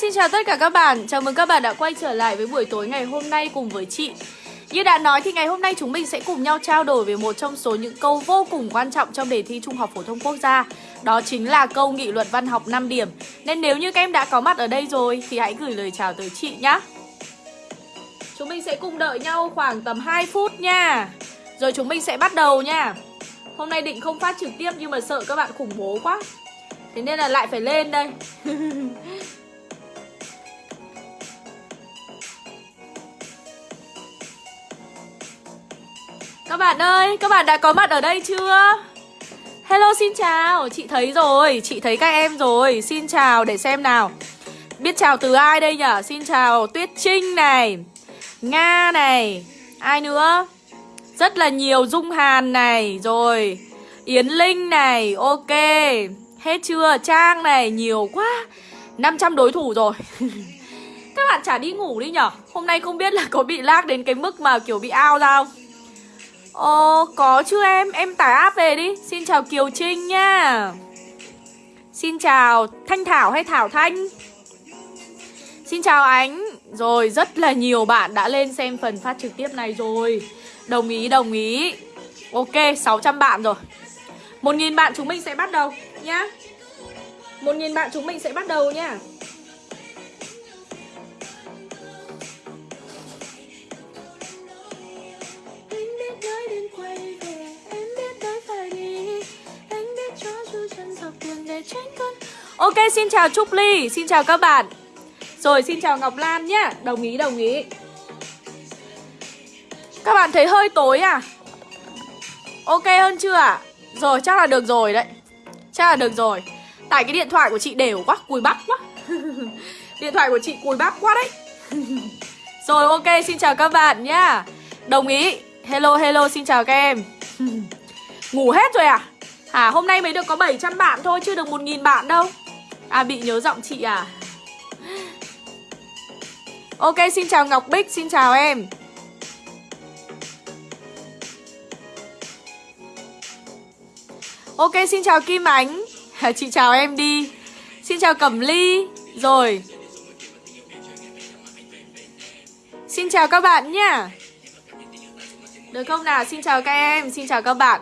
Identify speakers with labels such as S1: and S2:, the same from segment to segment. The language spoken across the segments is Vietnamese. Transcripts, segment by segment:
S1: Xin chào tất cả các bạn. Chào mừng các bạn đã quay trở lại với buổi tối ngày hôm nay cùng với chị. Như đã nói thì ngày hôm nay chúng mình sẽ cùng nhau trao đổi về một trong số những câu vô cùng quan trọng trong đề thi Trung học Phổ thông Quốc gia. Đó chính là câu nghị luận văn học 5 điểm. Nên nếu như các em đã có mặt ở đây rồi thì hãy gửi lời chào tới chị nhé Chúng mình sẽ cùng đợi nhau khoảng tầm 2 phút nha. Rồi chúng mình sẽ bắt đầu nha. Hôm nay định không phát trực tiếp nhưng mà sợ các bạn khủng bố quá. Thế nên là lại phải lên đây. bạn ơi, các bạn đã có mặt ở đây chưa? Hello xin chào, chị thấy rồi, chị thấy các em rồi Xin chào để xem nào Biết chào từ ai đây nhở? Xin chào Tuyết Trinh này Nga này Ai nữa? Rất là nhiều Dung Hàn này Rồi Yến Linh này Ok Hết chưa? Trang này nhiều quá 500 đối thủ rồi Các bạn chả đi ngủ đi nhở Hôm nay không biết là có bị lag đến cái mức mà kiểu bị ao ra không Ồ, có chứ em, em tải app về đi. Xin chào Kiều Trinh nha. Xin chào Thanh Thảo hay Thảo Thanh? Xin chào Ánh. Rồi, rất là nhiều bạn đã lên xem phần phát trực tiếp này rồi. Đồng ý, đồng ý. Ok, 600 bạn rồi. 1.000 bạn chúng mình sẽ bắt đầu nhá. 1.000 bạn chúng mình sẽ bắt đầu nha nhá Ok, xin chào Trúc Ly, xin chào các bạn. Rồi, xin chào Ngọc Lan nhá. Đồng ý, đồng ý. Các bạn thấy hơi tối à? Ok hơn chưa ạ? À? Rồi, chắc là được rồi đấy. Chắc là được rồi. Tại cái điện thoại của chị đều quá, cùi bắp quá. Điện thoại của chị cùi bắp quá đấy. Rồi, ok, xin chào các bạn nhá. Đồng ý. Hello, hello, xin chào các em. Ngủ hết rồi à? À, hôm nay mới được có 700 bạn thôi, chưa được 1.000 bạn đâu. À, bị nhớ giọng chị à? Ok, xin chào Ngọc Bích, xin chào em. Ok, xin chào Kim Ánh. Chị chào em đi. Xin chào Cẩm Ly. Rồi. Xin chào các bạn nha. Được không nào? Xin chào các em, Xin chào các bạn.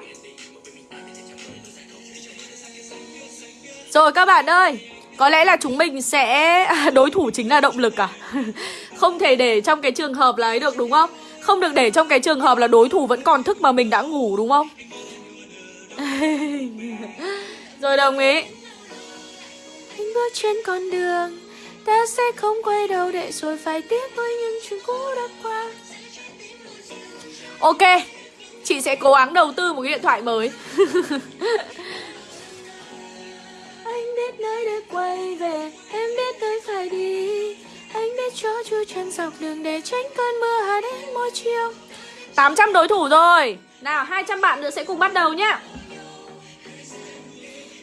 S1: Rồi các bạn ơi, Có lẽ là chúng mình sẽ Đối thủ chính là động lực à? Không thể để trong cái trường hợp là ấy được, đúng không? Không được để trong cái trường hợp là đối thủ vẫn còn thức mà mình đã ngủ, đúng không? Rồi đồng ý. Anh bước trên con đường, Ta sẽ không quay đầu để rồi phải tiếc với những chuyện cũ đã qua. Ok Chị sẽ cố gắng đầu tư một cái điện thoại mới. Anh biết nơi để quay về Em biết nơi phải đi. Anh biết cho chu chân dọc đường để tránh cơn mưa hạ đến mỗi chiều. 800 đối thủ rồi. Nào 200 bạn nữa sẽ cùng bắt đầu nhá.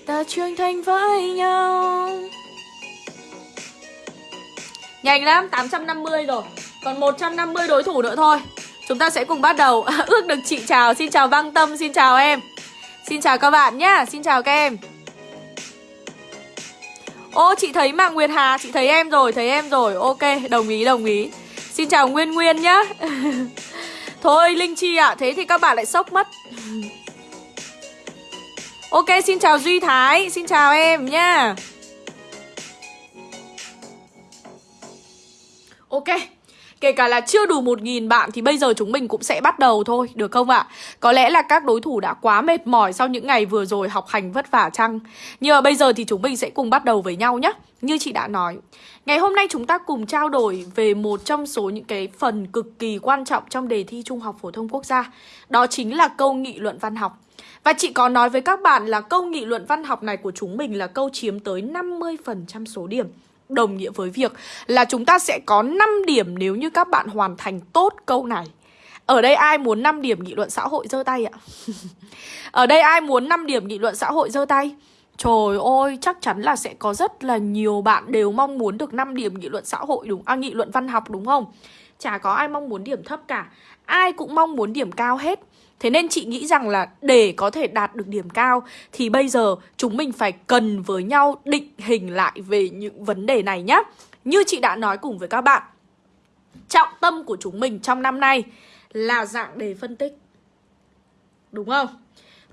S1: Ta trưởng thành với nhau. Nhanh lắm, 850 rồi. Còn 150 đối thủ nữa thôi Chúng ta sẽ cùng bắt đầu. Ước được chị chào, xin chào Văn Tâm, xin chào em. Xin chào các bạn nhá, xin chào các em. Ô, chị thấy Mạng Nguyệt Hà, chị thấy em rồi, thấy em rồi. Ok, đồng ý, đồng ý. Xin chào Nguyên Nguyên nhá. Thôi, Linh Chi ạ, à, thế thì các bạn lại sốc mất. Ok, xin chào Duy Thái, xin chào em nhá. Ok, kể cả là chưa đủ 1.000 bạn thì bây giờ chúng mình cũng sẽ bắt đầu thôi, được không ạ? Có lẽ là các đối thủ đã quá mệt mỏi sau những ngày vừa rồi học hành vất vả chăng? Nhưng mà bây giờ thì chúng mình sẽ cùng bắt đầu với nhau nhé. Như chị đã nói, ngày hôm nay chúng ta cùng trao đổi về một trong số những cái phần cực kỳ quan trọng trong đề thi Trung học Phổ thông Quốc gia. Đó chính là câu nghị luận văn học. Và chị có nói với các bạn là câu nghị luận văn học này của chúng mình là câu chiếm tới 50% số điểm Đồng nghĩa với việc là chúng ta sẽ có 5 điểm nếu như các bạn hoàn thành tốt câu này Ở đây ai muốn 5 điểm nghị luận xã hội giơ tay ạ? Ở đây ai muốn 5 điểm nghị luận xã hội giơ tay? Trời ơi, chắc chắn là sẽ có rất là nhiều bạn đều mong muốn được 5 điểm nghị luận xã hội đúng À nghị luận văn học đúng không? Chả có ai mong muốn điểm thấp cả Ai cũng mong muốn điểm cao hết Thế nên chị nghĩ rằng là để có thể đạt được điểm cao thì bây giờ chúng mình phải cần với nhau định hình lại về những vấn đề này nhé Như chị đã nói cùng với các bạn Trọng tâm của chúng mình trong năm nay là dạng đề phân tích. Đúng không?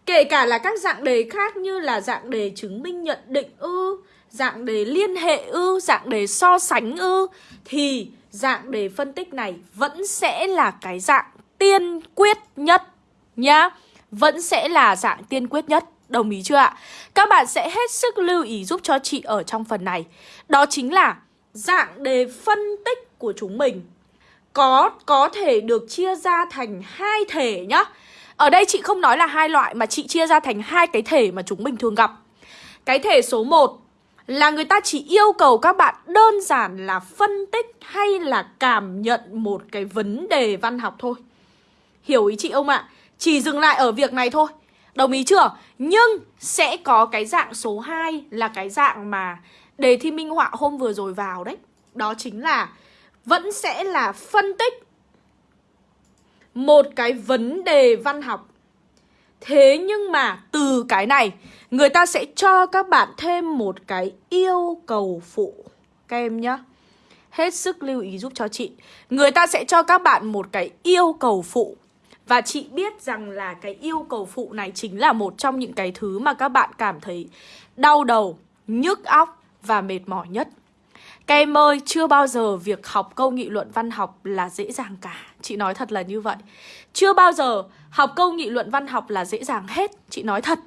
S1: Kể cả là các dạng đề khác như là dạng đề chứng minh nhận định ư Dạng đề liên hệ ư, dạng đề so sánh ư Thì dạng đề phân tích này vẫn sẽ là cái dạng tiên quyết nhất nhá Vẫn sẽ là dạng tiên quyết nhất, Đồng ý chưa ạ? Các bạn sẽ hết sức lưu ý giúp cho chị ở trong phần này Đó chính là dạng đề phân tích của chúng mình có có thể được chia ra thành hai thể nhá. Ở đây chị không nói là hai loại mà chị chia ra thành hai cái thể mà chúng mình thường gặp. Cái thể số 1 là người ta chỉ yêu cầu các bạn đơn giản là phân tích hay là cảm nhận một cái vấn đề văn học thôi. Hiểu ý chị không ạ? Chỉ dừng lại ở việc này thôi. Đồng ý chưa? Nhưng sẽ có cái dạng số 2 là cái dạng mà đề thi minh họa hôm vừa rồi vào đấy. Đó chính là vẫn sẽ là phân tích một cái vấn đề văn học. Thế nhưng mà từ cái này, người ta sẽ cho các bạn thêm một cái yêu cầu phụ các em nhá. Hết sức lưu ý giúp cho chị. Người ta sẽ cho các bạn một cái yêu cầu phụ. Và chị biết rằng là cái yêu cầu phụ này chính là một trong những cái thứ mà các bạn cảm thấy đau đầu, nhức óc và mệt mỏi nhất. Các em ơi, chưa bao giờ việc học câu nghị luận văn học là dễ dàng cả Chị nói thật là như vậy Chưa bao giờ học câu nghị luận văn học là dễ dàng hết Chị nói thật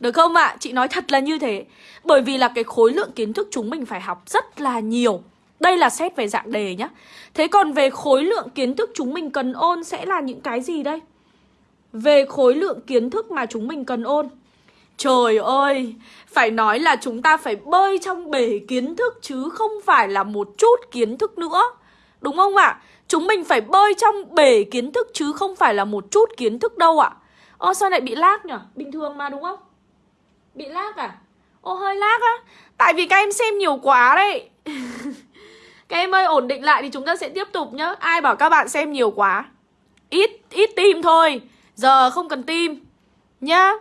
S1: Được không ạ? À? Chị nói thật là như thế Bởi vì là cái khối lượng kiến thức chúng mình phải học rất là nhiều đây là xét về dạng đề nhá Thế còn về khối lượng kiến thức chúng mình cần ôn sẽ là những cái gì đây? Về khối lượng kiến thức mà chúng mình cần ôn Trời ơi, phải nói là chúng ta phải bơi trong bể kiến thức chứ không phải là một chút kiến thức nữa. Đúng không ạ? À? Chúng mình phải bơi trong bể kiến thức chứ không phải là một chút kiến thức đâu ạ. À? Sao lại bị lag nhỉ? Bình thường mà đúng không? Bị lag à? Ô hơi lag á. Tại vì các em xem nhiều quá đấy. các em ơi ổn định lại thì chúng ta sẽ tiếp tục nhá. Ai bảo các bạn xem nhiều quá? Ít ít tim thôi. Giờ không cần tim nhá.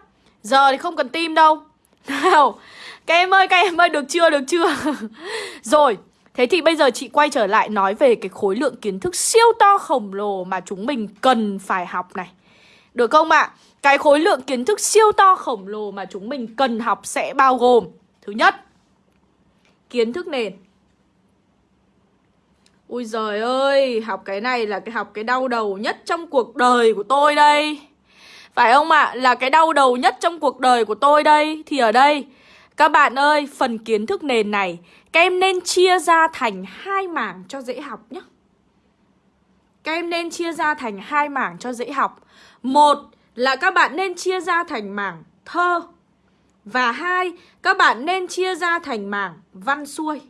S1: Giờ thì không cần tim đâu Nào Các em ơi, các em ơi, được chưa, được chưa Rồi Thế thì bây giờ chị quay trở lại nói về cái khối lượng kiến thức siêu to khổng lồ mà chúng mình cần phải học này Được không ạ? À? Cái khối lượng kiến thức siêu to khổng lồ mà chúng mình cần học sẽ bao gồm Thứ nhất Kiến thức nền Ui giời ơi, học cái này là cái học cái đau đầu nhất trong cuộc đời của tôi đây phải không ạ? À? Là cái đau đầu nhất trong cuộc đời của tôi đây Thì ở đây Các bạn ơi, phần kiến thức nền này Các em nên chia ra thành hai mảng cho dễ học nhé Các em nên chia ra thành hai mảng cho dễ học Một là các bạn nên chia ra thành mảng thơ Và hai, các bạn nên chia ra thành mảng văn xuôi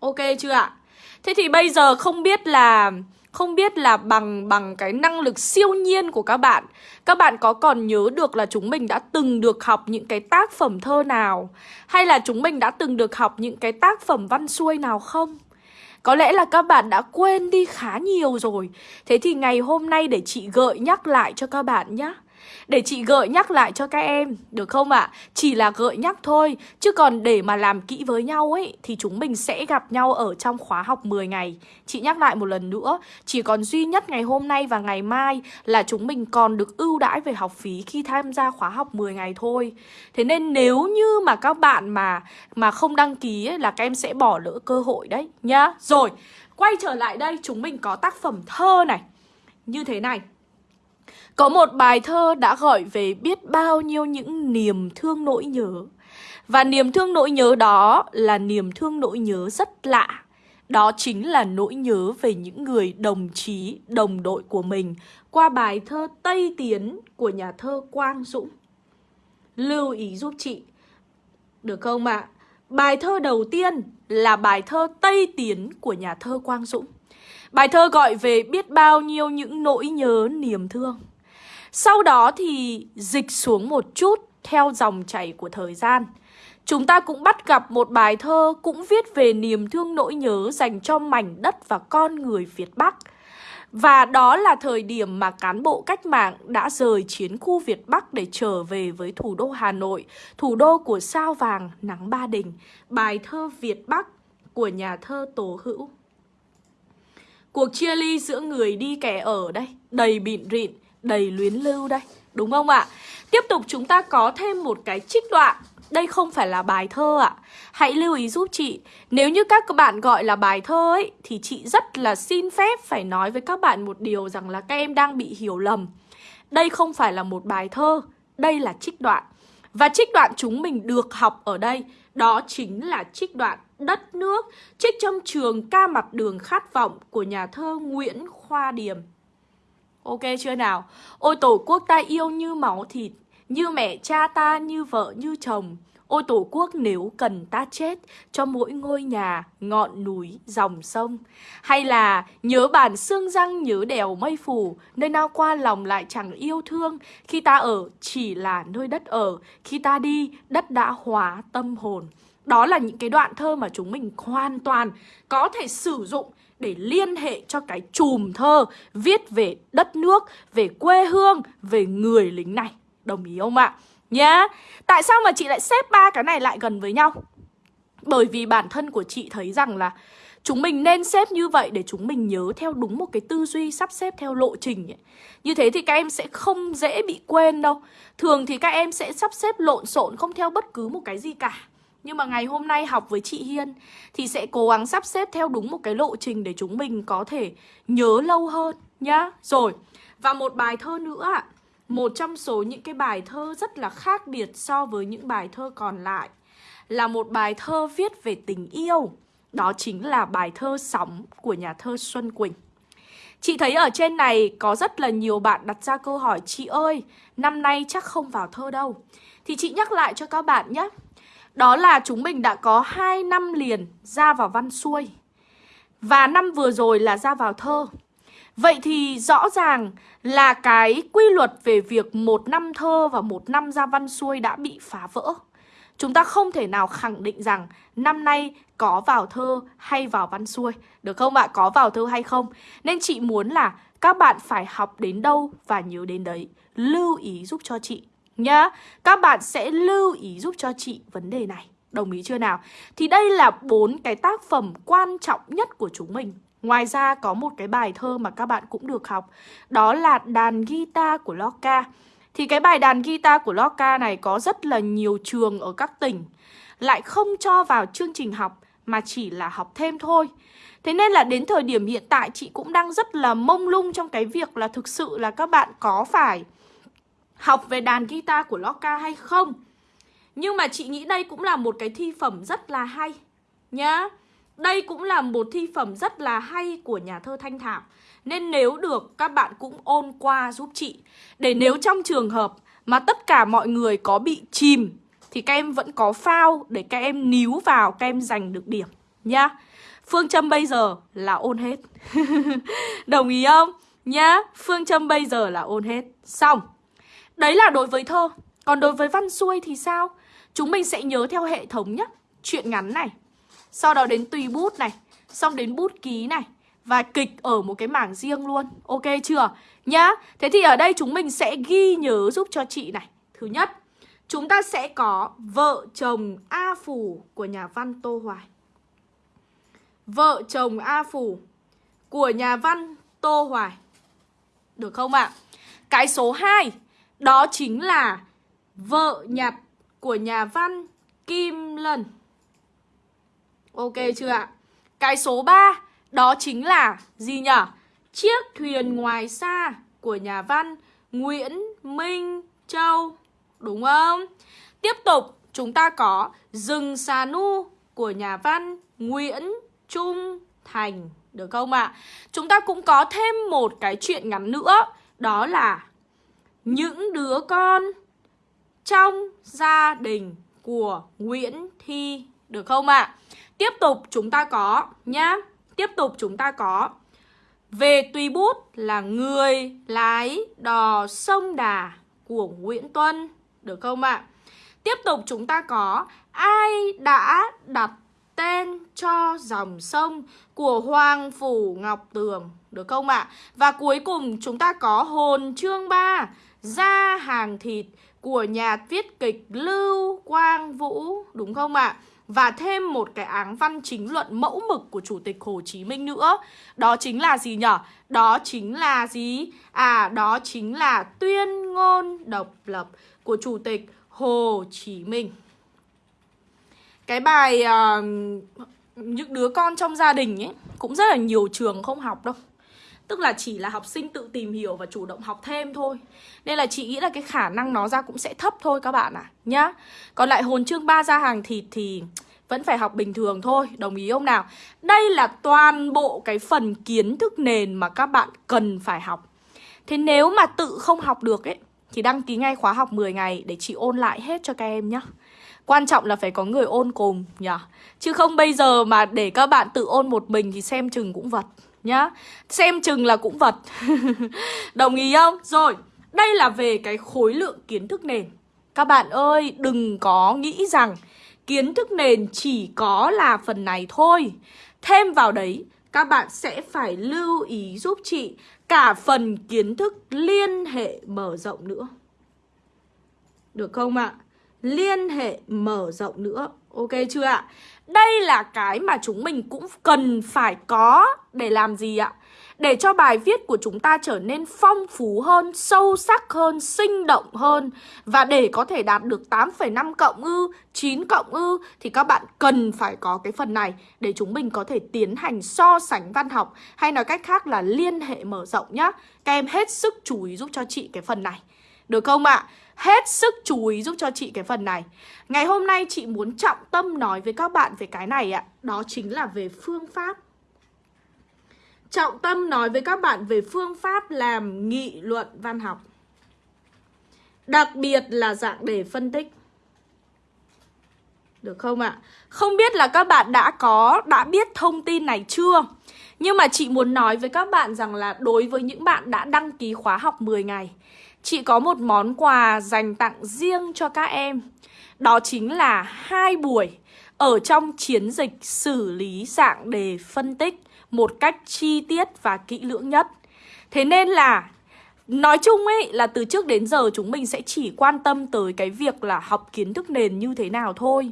S1: Ok chưa ạ? Thế thì bây giờ không biết là, không biết là bằng bằng cái năng lực siêu nhiên của các bạn Các bạn có còn nhớ được là chúng mình đã từng được học những cái tác phẩm thơ nào? Hay là chúng mình đã từng được học những cái tác phẩm văn xuôi nào không? Có lẽ là các bạn đã quên đi khá nhiều rồi. Thế thì ngày hôm nay để chị gợi nhắc lại cho các bạn nhé để chị gợi nhắc lại cho các em, được không ạ? À? Chỉ là gợi nhắc thôi, chứ còn để mà làm kỹ với nhau ấy thì chúng mình sẽ gặp nhau ở trong khóa học 10 ngày. Chị nhắc lại một lần nữa, chỉ còn duy nhất ngày hôm nay và ngày mai là chúng mình còn được ưu đãi về học phí khi tham gia khóa học 10 ngày thôi. Thế nên nếu như mà các bạn mà mà không đăng ký ấy, là các em sẽ bỏ lỡ cơ hội đấy nhá. Rồi, quay trở lại đây chúng mình có tác phẩm thơ này. Như thế này. Có một bài thơ đã gọi về biết bao nhiêu những niềm thương nỗi nhớ. Và niềm thương nỗi nhớ đó là niềm thương nỗi nhớ rất lạ. Đó chính là nỗi nhớ về những người đồng chí, đồng đội của mình Qua bài thơ Tây Tiến của nhà thơ Quang Dũng. Lưu ý giúp chị. Được không ạ? À? Bài thơ đầu tiên là bài thơ Tây Tiến của nhà thơ Quang Dũng. Bài thơ gọi về biết bao nhiêu những nỗi nhớ niềm thương sau đó thì dịch xuống một chút theo dòng chảy của thời gian. Chúng ta cũng bắt gặp một bài thơ cũng viết về niềm thương nỗi nhớ dành cho mảnh đất và con người Việt Bắc. Và đó là thời điểm mà cán bộ cách mạng đã rời chiến khu Việt Bắc để trở về với thủ đô Hà Nội, thủ đô của sao vàng nắng ba đình. Bài thơ Việt Bắc của nhà thơ Tố Hữu. Cuộc chia ly giữa người đi kẻ ở đây, đầy bịn rịn, đầy luyến lưu đây, đúng không ạ? Tiếp tục chúng ta có thêm một cái trích đoạn. Đây không phải là bài thơ ạ. Hãy lưu ý giúp chị. Nếu như các bạn gọi là bài thơ ấy Thì chị rất là xin phép phải nói với các bạn một điều rằng là các em đang bị hiểu lầm. Đây không phải là một bài thơ Đây là trích đoạn. Và trích đoạn chúng mình được học ở đây Đó chính là trích đoạn Đất nước Trích trong trường ca mặt đường khát vọng Của nhà thơ Nguyễn Khoa Điềm. Ok chưa nào? Ôi tổ quốc ta yêu như máu thịt như mẹ cha ta, như vợ, như chồng. Ôi tổ quốc nếu cần ta chết Cho mỗi ngôi nhà, ngọn núi, dòng sông. Hay là nhớ bản xương răng, nhớ đèo mây phủ Nơi nào qua lòng lại chẳng yêu thương. Khi ta ở chỉ là nơi đất ở Khi ta đi, đất đã hóa tâm hồn. Đó là những cái đoạn thơ mà chúng mình hoàn toàn có thể sử dụng để liên hệ cho cái chùm thơ viết về đất nước, về quê hương, về người lính này. Đồng ý không ạ? Nhá Tại sao mà chị lại xếp ba cái này lại gần với nhau? Bởi vì bản thân của chị thấy rằng là Chúng mình nên xếp như vậy để chúng mình nhớ theo đúng một cái tư duy sắp xếp theo lộ trình ấy. Như thế thì các em sẽ không dễ bị quên đâu Thường thì các em sẽ sắp xếp lộn xộn không theo bất cứ một cái gì cả nhưng mà ngày hôm nay học với chị Hiên Thì sẽ cố gắng sắp xếp theo đúng một cái lộ trình Để chúng mình có thể nhớ lâu hơn nhá Rồi Và một bài thơ nữa ạ một trong số những cái bài thơ rất là khác biệt so với những bài thơ còn lại là một bài thơ viết về tình yêu. Đó chính là bài thơ Sóng của nhà thơ Xuân Quỳnh. Chị thấy ở trên này có rất là nhiều bạn đặt ra câu hỏi Chị ơi, năm nay chắc không vào thơ đâu Thì chị nhắc lại cho các bạn nhé đó là chúng mình đã có 2 năm liền ra vào văn xuôi Và năm vừa rồi là ra vào thơ Vậy thì rõ ràng là cái quy luật về việc một năm thơ và một năm ra văn xuôi đã bị phá vỡ. Chúng ta không thể nào khẳng định rằng năm nay có vào thơ hay vào văn xuôi. Được không ạ? Có vào thơ hay không? Nên chị muốn là các bạn phải học đến đâu và nhớ đến đấy. Lưu ý giúp cho chị nhá. Các bạn sẽ lưu ý giúp cho chị vấn đề này. Đồng ý chưa nào? Thì đây là bốn cái tác phẩm quan trọng nhất của chúng mình Ngoài ra có một cái bài thơ mà các bạn cũng được học Đó là đàn guitar của Loca Thì cái bài đàn guitar của Loca này có rất là nhiều trường ở các tỉnh Lại không cho vào chương trình học, mà chỉ là học thêm thôi Thế nên là đến thời điểm hiện tại, chị cũng đang rất là mông lung trong cái việc là thực sự là các bạn có phải học về đàn guitar của Loca hay không? Nhưng mà chị nghĩ đây cũng là một cái thi phẩm rất là hay nhá. Đây cũng là một thi phẩm rất là hay của nhà thơ Thanh Thảo. Nên nếu được các bạn cũng ôn qua giúp chị. Để nếu trong trường hợp mà tất cả mọi người có bị chìm Thì các em vẫn có phao để các em níu vào các em giành được điểm nhá. Phương châm bây giờ là ôn hết. Đồng ý không? Nhá, phương châm bây giờ là ôn hết. Xong. Đấy là đối với thơ. Còn đối với văn xuôi thì sao? Chúng mình sẽ nhớ theo hệ thống nhé Chuyện ngắn này. Sau đó đến tùy bút này. Xong đến bút ký này. Và kịch ở một cái mảng riêng luôn. Ok chưa? Nhá. Thế thì ở đây chúng mình sẽ ghi nhớ giúp cho chị này. Thứ nhất, Chúng ta sẽ có Vợ chồng A Phủ của nhà văn Tô Hoài. Vợ chồng A Phủ của nhà văn Tô Hoài. Được không ạ? Cái số 2 đó chính là Vợ nhặt của nhà văn Kim Lân Ok chưa ạ? Cái số 3 đó chính là gì nhở? Chiếc thuyền ngoài xa của nhà văn Nguyễn Minh Châu. Đúng không? Tiếp tục, chúng ta có Rừng xà nu của nhà văn Nguyễn Trung Thành. Được không ạ? Chúng ta cũng có thêm một cái chuyện ngắn nữa. Đó là những đứa con trong gia đình của Nguyễn Thi. Được không ạ? Tiếp tục chúng ta có nhá Tiếp tục chúng ta có, Về tùy bút là người lái đò sông Đà của Nguyễn Tuân Được không ạ? Tiếp tục chúng ta có, Ai đã đặt tên cho dòng sông của Hoàng Phủ Ngọc Tường Được không ạ? Và cuối cùng chúng ta có, hồn chương 3 ra hàng thịt của nhà viết kịch Lưu Quang Vũ Đúng không ạ? và thêm một cái áng văn chính luận mẫu mực của Chủ tịch Hồ Chí Minh nữa Đó chính là gì nhở? Đó chính là gì? À, đó chính là tuyên ngôn độc lập của Chủ tịch Hồ Chí Minh Cái bài uh, những đứa con trong gia đình ấy Cũng rất là nhiều trường không học đâu Tức là chỉ là học sinh tự tìm hiểu và chủ động học thêm thôi. Nên là chị nghĩ là cái khả năng nó ra cũng sẽ thấp thôi các bạn ạ à, Nhá. Còn lại hồn chương 3 ra hàng thịt thì vẫn phải học bình thường thôi Đồng ý không nào? Đây là toàn bộ cái phần kiến thức nền mà các bạn cần phải học. Thế nếu mà tự không học được ấy Thì đăng ký ngay khóa học 10 ngày để chị ôn lại hết cho các em nhé Quan trọng là phải có người ôn cùng nhỉ Chứ không bây giờ mà để các bạn tự ôn một mình thì xem chừng cũng vật nhá Xem chừng là cũng vật Đồng ý không? Rồi, đây là về cái khối lượng kiến thức nền Các bạn ơi, đừng có nghĩ rằng kiến thức nền chỉ có là phần này thôi Thêm vào đấy, các bạn sẽ phải lưu ý giúp chị cả phần kiến thức liên hệ mở rộng nữa Được không ạ? À? Liên hệ mở rộng nữa Ok chưa ạ? Đây là cái mà chúng mình cũng cần phải có để làm gì ạ? Để cho bài viết của chúng ta trở nên phong phú hơn, sâu sắc hơn, sinh động hơn Và để có thể đạt được 8,5 cộng ư, 9 cộng ư Thì các bạn cần phải có cái phần này Để chúng mình có thể tiến hành so sánh văn học Hay nói cách khác là liên hệ mở rộng nhá Các em hết sức chú ý giúp cho chị cái phần này Được không ạ? À? Hết sức chú ý giúp cho chị cái phần này. Ngày hôm nay chị muốn trọng tâm nói với các bạn về cái này ạ. Đó chính là về phương pháp. Trọng tâm nói với các bạn về phương pháp làm nghị luận văn học. Đặc biệt là dạng đề phân tích. Được không ạ? Không biết là các bạn đã có, đã biết thông tin này chưa? Nhưng mà chị muốn nói với các bạn rằng là đối với những bạn đã đăng ký khóa học 10 ngày Chị có một món quà dành tặng riêng cho các em Đó chính là hai buổi ở trong chiến dịch xử lý dạng đề phân tích một cách chi tiết và kỹ lưỡng nhất. Thế nên là, nói chung ấy, là từ trước đến giờ chúng mình sẽ chỉ quan tâm tới cái việc là học kiến thức nền như thế nào thôi.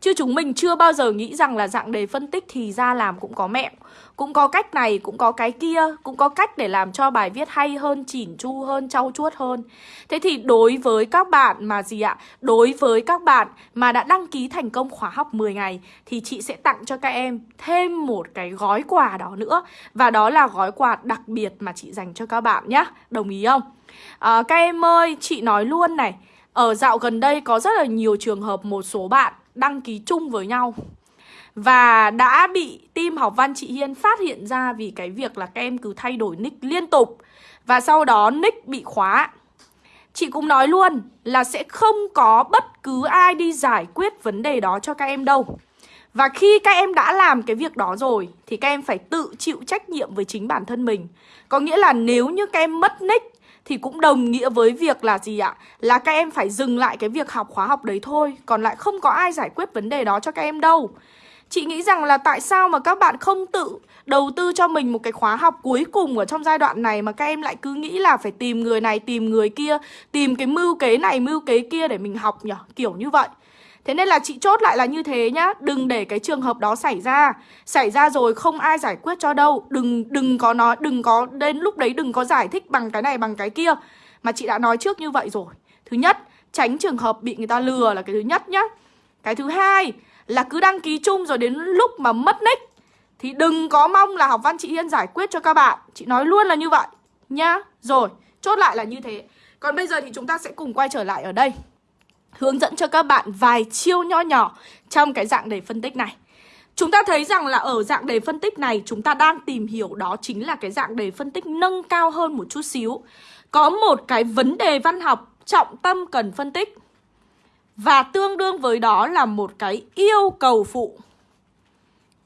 S1: Chứ chúng mình chưa bao giờ nghĩ rằng là dạng đề phân tích thì ra làm cũng có mẹo cũng có cách này, cũng có cái kia Cũng có cách để làm cho bài viết hay hơn, chỉn chu hơn, trau chuốt hơn. Thế thì đối với các bạn mà gì ạ? Đối với các bạn mà đã đăng ký thành công khóa học 10 ngày Thì chị sẽ tặng cho các em thêm một cái gói quà đó nữa. Và đó là gói quà đặc biệt mà chị dành cho các bạn nhé Đồng ý không? À, các em ơi, chị nói luôn này. Ở dạo gần đây có rất là nhiều trường hợp một số bạn đăng ký chung với nhau và đã bị team học văn chị Hiên phát hiện ra vì cái việc là các em cứ thay đổi nick liên tục. Và sau đó nick bị khóa. Chị cũng nói luôn là sẽ không có bất cứ ai đi giải quyết vấn đề đó cho các em đâu. Và khi các em đã làm cái việc đó rồi, Thì các em phải tự chịu trách nhiệm với chính bản thân mình. Có nghĩa là nếu như các em mất nick, thì cũng đồng nghĩa với việc là gì ạ? Là các em phải dừng lại cái việc học khóa học đấy thôi. Còn lại không có ai giải quyết vấn đề đó cho các em đâu. Chị nghĩ rằng là tại sao mà các bạn không tự đầu tư cho mình một cái khóa học cuối cùng ở trong giai đoạn này mà các em lại cứ nghĩ là phải tìm người này, tìm người kia, tìm cái mưu kế này, mưu kế kia để mình học nhỉ, kiểu như vậy. Thế nên là chị chốt lại là như thế nhá. Đừng để cái trường hợp đó xảy ra. Xảy ra rồi không ai giải quyết cho đâu. Đừng đừng có nói Đừng có đến lúc đấy đừng có giải thích bằng cái này bằng cái kia. Mà chị đã nói trước như vậy rồi. Thứ nhất Tránh trường hợp bị người ta lừa là cái thứ nhất nhá. Cái thứ hai là cứ đăng ký chung rồi đến lúc mà mất nick, Thì đừng có mong là học văn chị Hiên giải quyết cho các bạn Chị nói luôn là như vậy Nhá Rồi, Chốt lại là như thế Còn bây giờ thì chúng ta sẽ cùng quay trở lại ở đây, hướng dẫn cho các bạn vài chiêu nho nhỏ trong cái dạng đề phân tích này. Chúng ta thấy rằng là ở dạng đề phân tích này, chúng ta đang tìm hiểu đó chính là cái dạng đề phân tích nâng cao hơn một chút xíu. Có một cái vấn đề văn học trọng tâm cần phân tích. Và tương đương với đó là một cái yêu cầu phụ.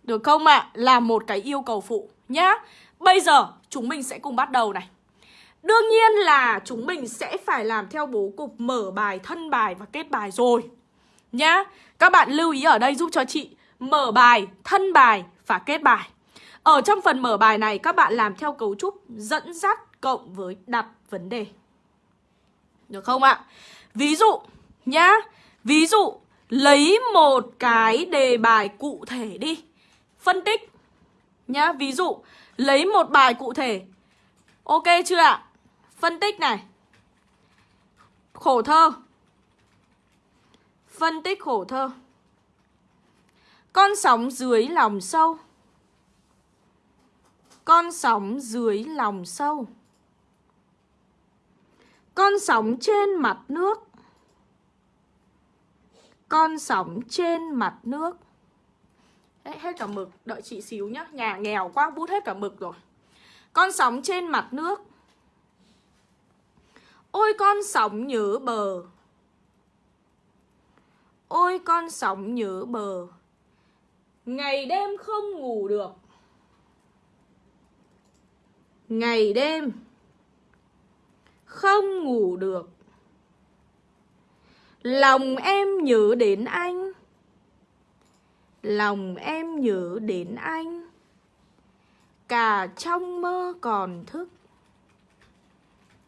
S1: Được không ạ? À? Là một cái yêu cầu phụ nhá. Bây giờ chúng mình sẽ cùng bắt đầu này. Đương nhiên là chúng mình sẽ phải làm theo bố cục mở bài, thân bài và kết bài rồi Nhá Các bạn lưu ý ở đây giúp cho chị Mở bài, thân bài và kết bài Ở trong phần mở bài này các bạn làm theo cấu trúc dẫn dắt cộng với đặt vấn đề Được không ạ? Ví dụ nhá Ví dụ Lấy một cái đề bài cụ thể đi. Phân tích Nhá, ví dụ Lấy một bài cụ thể. Ok chưa ạ? Phân tích này. Khổ thơ. Phân tích khổ thơ. Con sóng dưới lòng sâu. Con sóng dưới lòng sâu. Con sóng trên mặt nước. Con sóng trên mặt nước. Đấy, hết cả mực Đợi chị xíu nhá. Nhà nghèo quá bút hết cả mực rồi. Con sóng trên mặt nước. Ôi con sóng nhớ bờ. Ôi con sóng nhớ bờ. Ngày đêm không ngủ được. Ngày đêm Không ngủ được. Lòng em nhớ đến anh. Lòng em nhớ đến anh. Cả trong mơ còn thức.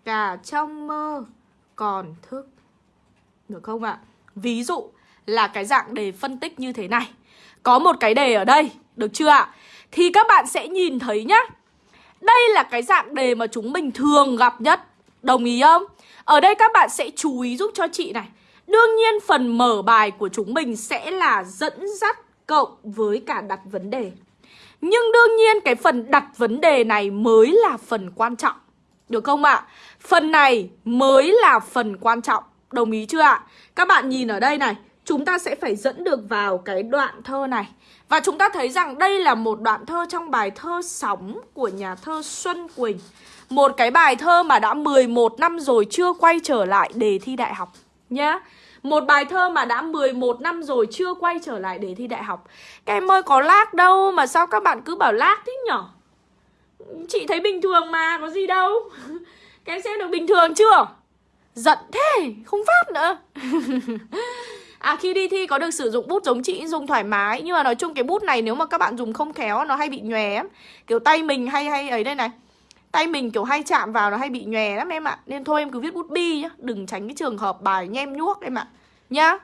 S1: Cả trong mơ còn thức. Được không ạ? Ví dụ là cái dạng đề phân tích như thế này. Có một cái đề ở đây, được chưa ạ? Thì các bạn sẽ nhìn thấy nhá. Đây là cái dạng đề mà chúng mình thường gặp nhất. Đồng ý không? Ở đây các bạn sẽ chú ý giúp cho chị này. Đương nhiên phần mở bài của chúng mình sẽ là dẫn dắt cộng với cả đặt vấn đề Nhưng đương nhiên cái phần đặt vấn đề này mới là phần quan trọng Được không ạ? Phần này mới là phần quan trọng Đồng ý chưa ạ? Các bạn nhìn ở đây này, chúng ta sẽ phải dẫn được vào cái đoạn thơ này. Và chúng ta thấy rằng đây là một đoạn thơ trong bài thơ Sóng của nhà thơ Xuân Quỳnh. Một cái bài thơ mà đã 11 năm rồi chưa quay trở lại đề thi đại học nhá. Một bài thơ mà đã 11 năm rồi chưa quay trở lại để thi đại học. Các em ơi có lag đâu mà sao các bạn cứ bảo lag thế nhở? Chị thấy bình thường mà, có gì đâu. Các em xem được bình thường chưa? Giận thế, không phát nữa. À khi đi thi có được sử dụng bút giống chị dùng thoải mái Nhưng mà nói chung cái bút này nếu mà các bạn dùng không khéo nó hay bị nhòe Kiểu tay mình hay hay ấy đây này Tay mình kiểu hay chạm vào nó hay bị nhòe lắm em ạ. Nên thôi em cứ viết bút bi nhá. Đừng tránh cái trường hợp bài nhem nhuốc em ạ. Nhá.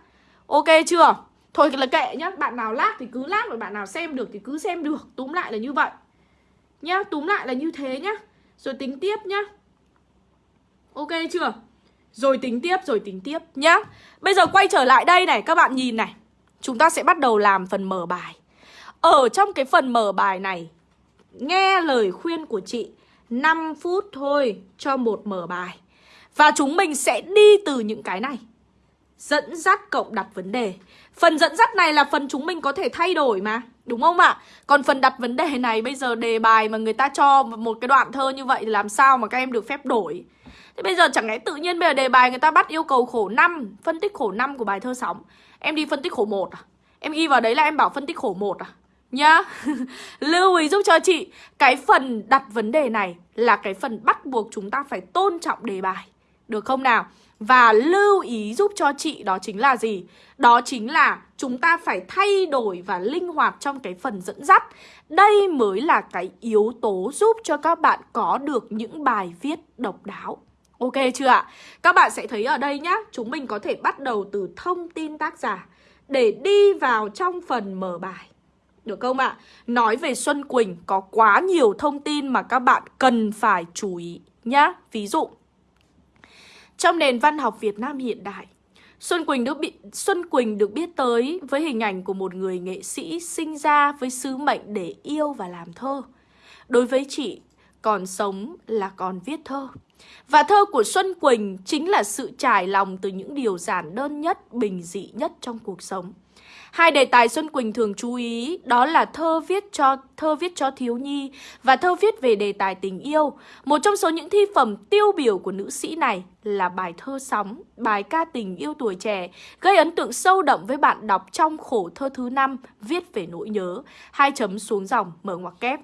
S1: Ok chưa? Thôi là kệ nhá. Bạn nào lát thì cứ lát Và bạn nào xem được thì cứ xem được. Túm lại là như vậy. Nhá Túm lại là như thế nhá. Rồi tính tiếp nhá. Ok chưa? Rồi tính tiếp, rồi tính tiếp nhá. Bây giờ quay trở lại đây này, các bạn nhìn này. Chúng ta sẽ bắt đầu làm phần mở bài. Ở trong cái phần mở bài này Nghe lời khuyên của chị 5 phút thôi cho một mở bài Và chúng mình sẽ đi từ những cái này Dẫn dắt cộng đặt vấn đề Phần dẫn dắt này là phần chúng mình có thể thay đổi mà, Đúng không ạ? Còn phần đặt vấn đề này bây giờ đề bài mà người ta cho một cái đoạn thơ như vậy thì làm sao mà các em được phép đổi Thế bây giờ chẳng lẽ tự nhiên bây giờ đề bài người ta bắt yêu cầu khổ 5 Phân tích khổ 5 của bài thơ sóng Em đi phân tích khổ 1 à? Em ghi vào đấy là em bảo phân tích khổ 1 à? Nhá Lưu ý giúp cho chị, Cái phần đặt vấn đề này Là cái phần bắt buộc chúng ta phải tôn trọng đề bài Được không nào? Và lưu ý giúp cho chị đó chính là gì? Đó chính là chúng ta phải thay đổi và linh hoạt trong cái phần dẫn dắt Đây mới là cái yếu tố giúp cho các bạn có được những bài viết độc đáo Ok chưa ạ? Các bạn sẽ thấy ở đây nhá, Chúng mình có thể bắt đầu từ thông tin tác giả Để đi vào trong phần mở bài được không ạ? Nói về Xuân Quỳnh có quá nhiều thông tin mà các bạn cần phải chú ý nhá Ví dụ Trong nền văn học Việt Nam hiện đại Xuân Quỳnh được bị Xuân Quỳnh được biết tới với hình ảnh của một người nghệ sĩ sinh ra với sứ mệnh để yêu và làm thơ. Đối với chị, còn sống là còn viết thơ. Và thơ của Xuân Quỳnh chính là sự trải lòng từ những điều giản đơn nhất, bình dị nhất trong cuộc sống. Hai đề tài Xuân Quỳnh thường chú ý đó là thơ viết cho thơ viết cho thiếu nhi và thơ viết về đề tài tình yêu. Một trong số những thi phẩm tiêu biểu của nữ sĩ này là bài thơ sóng, bài ca tình yêu tuổi trẻ, gây ấn tượng sâu đậm với bạn đọc trong khổ thơ thứ năm viết về nỗi nhớ, hai chấm xuống dòng mở ngoặc kép.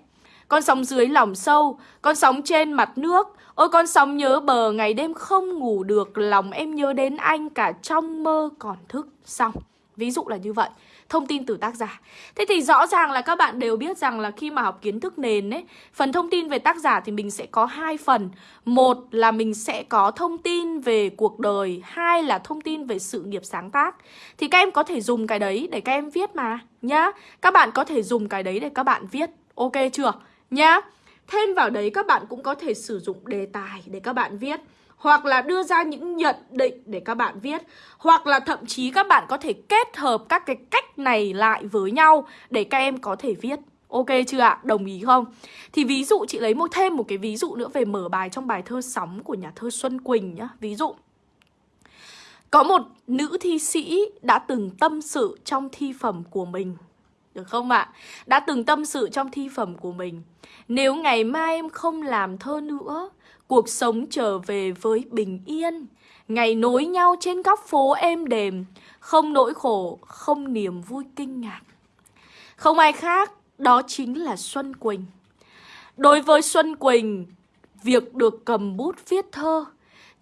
S1: Con sóng dưới lòng sâu, con sóng trên mặt nước. Ôi con sóng nhớ bờ ngày đêm không ngủ được. Lòng em nhớ đến anh cả trong mơ còn thức. Xong. Ví dụ là như vậy. Thông tin từ tác giả. Thế thì rõ ràng là các bạn đều biết rằng là khi mà học kiến thức nền ấy, Phần thông tin về tác giả thì mình sẽ có hai phần. Một là mình sẽ có thông tin về cuộc đời, Hai là thông tin về sự nghiệp sáng tác. Thì các em có thể dùng cái đấy để các em viết mà, Nhá. Các bạn có thể dùng cái đấy để các bạn viết. Ok chưa? Nhá. Thêm vào đấy các bạn cũng có thể sử dụng đề tài để các bạn viết, hoặc là đưa ra những nhận định để các bạn viết, hoặc là thậm chí các bạn có thể kết hợp các cái cách này lại với nhau để các em có thể viết Ok chưa ạ? Đồng ý không? Thì ví dụ, chị lấy một, thêm một cái ví dụ nữa về mở bài trong bài thơ Sóng của nhà thơ Xuân Quỳnh nhá. Ví dụ, Có một nữ thi sĩ đã từng tâm sự trong thi phẩm của mình được không ạ? Đã từng tâm sự trong thi phẩm của mình. Nếu ngày mai em không làm thơ nữa Cuộc sống trở về với bình yên. Ngày nối nhau trên góc phố êm đềm Không nỗi khổ, không niềm vui kinh ngạc. Không ai khác, đó chính là Xuân Quỳnh. Đối với Xuân Quỳnh, việc được cầm bút viết thơ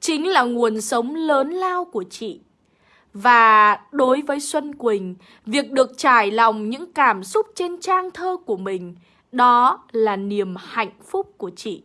S1: Chính là nguồn sống lớn lao của chị. Và đối với Xuân Quỳnh, việc được trải lòng những cảm xúc trên trang thơ của mình Đó là niềm hạnh phúc của chị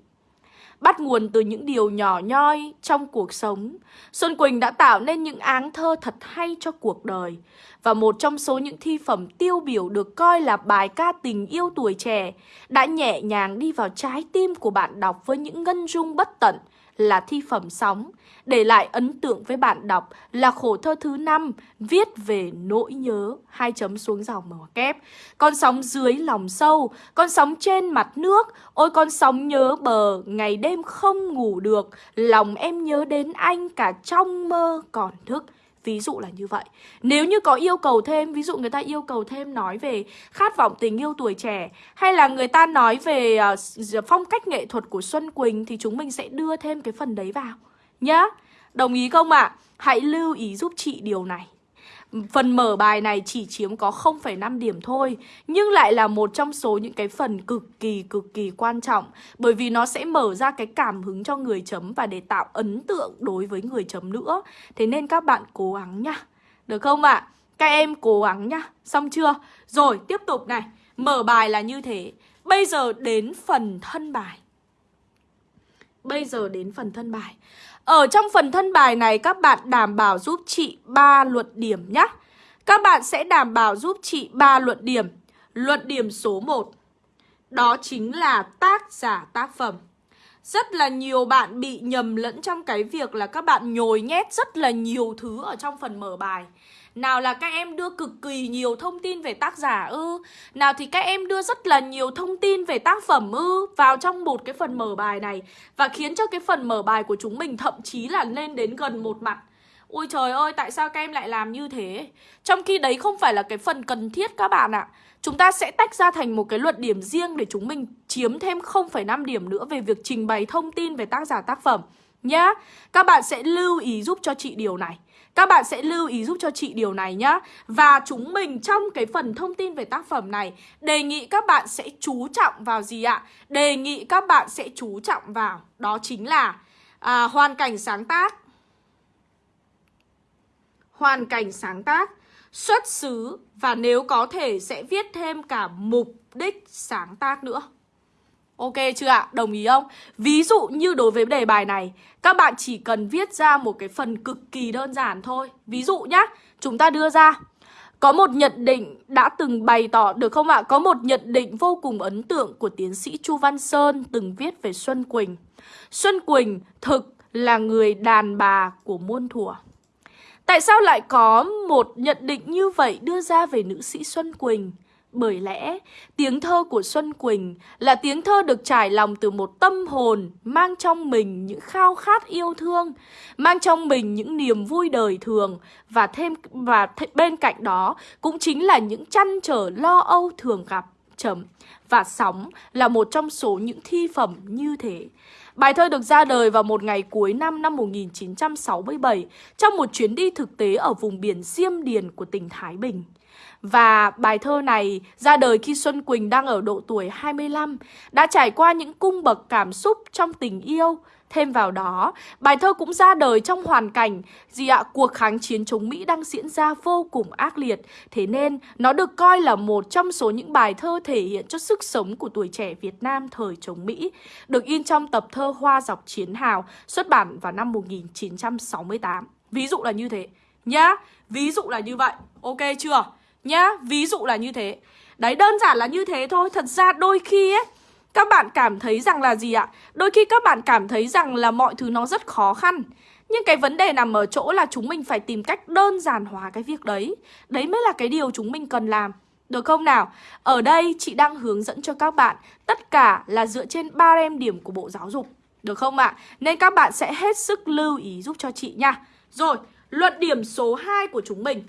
S1: bắt nguồn từ những điều nhỏ nhoi trong cuộc sống. Xuân Quỳnh đã tạo nên những áng thơ thật hay cho cuộc đời. Và một trong số những thi phẩm tiêu biểu được coi là bài ca tình yêu tuổi trẻ đã nhẹ nhàng đi vào trái tim của bạn đọc với những ngân dung bất tận là thi phẩm sóng, để lại ấn tượng với bạn đọc là khổ thơ thứ năm viết về nỗi nhớ, hai chấm xuống dòng mở kép. Con sóng dưới lòng sâu, con sóng trên mặt nước, ôi con sóng nhớ bờ, ngày đêm không ngủ được, lòng em nhớ đến anh cả trong mơ còn thức. Ví dụ là như vậy Nếu như có yêu cầu thêm Ví dụ người ta yêu cầu thêm nói về khát vọng tình yêu tuổi trẻ Hay là người ta nói về ờ, phong cách nghệ thuật của Xuân Quỳnh Thì chúng mình sẽ đưa thêm cái phần đấy vào Nhá Đồng ý không ạ? À? Hãy lưu ý giúp chị điều này Phần mở bài này chỉ chiếm có 0,5 điểm thôi Nhưng lại là một trong số những cái phần cực kỳ cực kỳ quan trọng Bởi vì nó sẽ mở ra cái cảm hứng cho người chấm Và để tạo ấn tượng đối với người chấm nữa Thế nên các bạn cố gắng nhá Được không ạ? À? Các em cố gắng nhá Xong chưa? Rồi tiếp tục này Mở bài là như thế Bây giờ đến phần thân bài Bây giờ đến phần thân bài ở trong phần thân bài này, các bạn đảm bảo giúp chị 3 luận điểm nhé. Các bạn sẽ đảm bảo giúp chị 3 luận điểm. Luận điểm số 1 đó chính là tác giả tác phẩm. Rất là nhiều bạn bị nhầm lẫn trong cái việc là các bạn nhồi nhét rất là nhiều thứ ở trong phần mở bài. Nào là các em đưa cực kỳ nhiều thông tin về tác giả ư Nào thì các em đưa rất là nhiều thông tin về tác phẩm ư Vào trong một cái phần mở bài này Và khiến cho cái phần mở bài của chúng mình thậm chí là lên đến gần một mặt Ôi trời ơi, tại sao các em lại làm như thế? Trong khi đấy không phải là cái phần cần thiết các bạn ạ. Chúng ta sẽ tách ra thành một cái luận điểm riêng để chúng mình chiếm thêm 0,5 điểm nữa về việc trình bày thông tin về tác giả tác phẩm nhá. Các bạn sẽ lưu ý giúp cho chị điều này. Các bạn sẽ lưu ý giúp cho chị điều này nhá. Và chúng mình trong cái phần thông tin về tác phẩm này Đề nghị các bạn sẽ chú trọng vào gì ạ? Đề nghị các bạn sẽ chú trọng vào Đó chính là à, hoàn cảnh sáng tác. Hoàn cảnh sáng tác Xuất xứ Và nếu có thể sẽ viết thêm cả mục đích sáng tác nữa. Ok chưa ạ? Đồng ý không? Ví dụ như đối với đề bài này, Các bạn chỉ cần viết ra một cái phần cực kỳ đơn giản thôi Ví dụ nhá, Chúng ta đưa ra, Có một nhận định đã từng bày tỏ, được không ạ? Có một nhận định vô cùng ấn tượng của tiến sĩ Chu Văn Sơn từng viết về Xuân Quỳnh Xuân Quỳnh thực là người đàn bà của muôn thuở Tại sao lại có một nhận định như vậy đưa ra về nữ sĩ Xuân Quỳnh? Bởi lẽ, tiếng thơ của Xuân Quỳnh là tiếng thơ được trải lòng từ một tâm hồn mang trong mình những khao khát yêu thương, mang trong mình những niềm vui đời thường và thêm và th bên cạnh đó cũng chính là những chăn trở lo âu thường gặp chấm và sóng là một trong số những thi phẩm như thế. Bài thơ được ra đời vào một ngày cuối năm năm 1967 trong một chuyến đi thực tế ở vùng biển Diêm Điền của tỉnh Thái Bình. Và bài thơ này ra đời khi Xuân Quỳnh đang ở độ tuổi 25, đã trải qua những cung bậc cảm xúc trong tình yêu Thêm vào đó, bài thơ cũng ra đời trong hoàn cảnh gì ạ? Cuộc kháng chiến chống Mỹ đang diễn ra vô cùng ác liệt. Thế nên nó được coi là một trong số những bài thơ thể hiện cho sức sống của tuổi trẻ Việt Nam thời chống Mỹ, được in trong tập thơ Hoa dọc chiến hào xuất bản vào năm 1968. Ví dụ là như thế nhá. Ví dụ là như vậy. Ok chưa? Nhá, ví dụ là như thế. Đấy đơn giản là như thế thôi Thật ra đôi khi ấy các bạn cảm thấy rằng là gì ạ? Đôi khi các bạn cảm thấy rằng là mọi thứ nó rất khó khăn. Nhưng cái vấn đề nằm ở chỗ là chúng mình phải tìm cách đơn giản hóa cái việc đấy. Đấy mới là cái điều chúng mình cần làm. Được không nào? Ở đây chị đang hướng dẫn cho các bạn Tất cả là dựa trên ba em điểm của Bộ Giáo dục. Được không ạ? Nên các bạn sẽ hết sức lưu ý giúp cho chị nha. Rồi, luận điểm số 2 của chúng mình.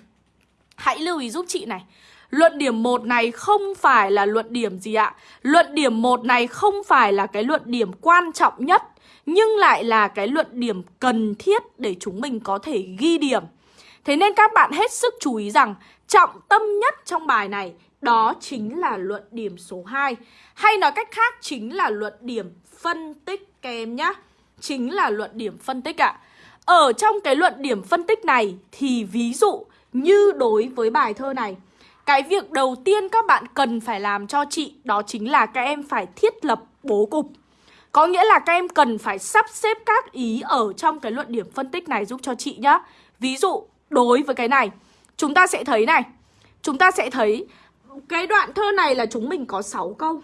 S1: Hãy lưu ý giúp chị này. Luận điểm 1 này không phải là luận điểm gì ạ? Luận điểm 1 này không phải là cái luận điểm quan trọng nhất, Nhưng lại là cái luận điểm cần thiết để chúng mình có thể ghi điểm. Thế nên các bạn hết sức chú ý rằng Trọng tâm nhất trong bài này, Đó chính là luận điểm số 2 Hay nói cách khác, chính là luận điểm phân tích các em nhá. Chính là luận điểm phân tích ạ. Ở trong cái luận điểm phân tích này Thì ví dụ như đối với bài thơ này cái việc đầu tiên các bạn cần phải làm cho chị đó chính là các em phải thiết lập bố cục. Có nghĩa là các em cần phải sắp xếp các ý ở trong cái luận điểm phân tích này giúp cho chị nhá. Ví dụ, đối với cái này, chúng ta sẽ thấy này. Chúng ta sẽ thấy cái đoạn thơ này là chúng mình có 6 câu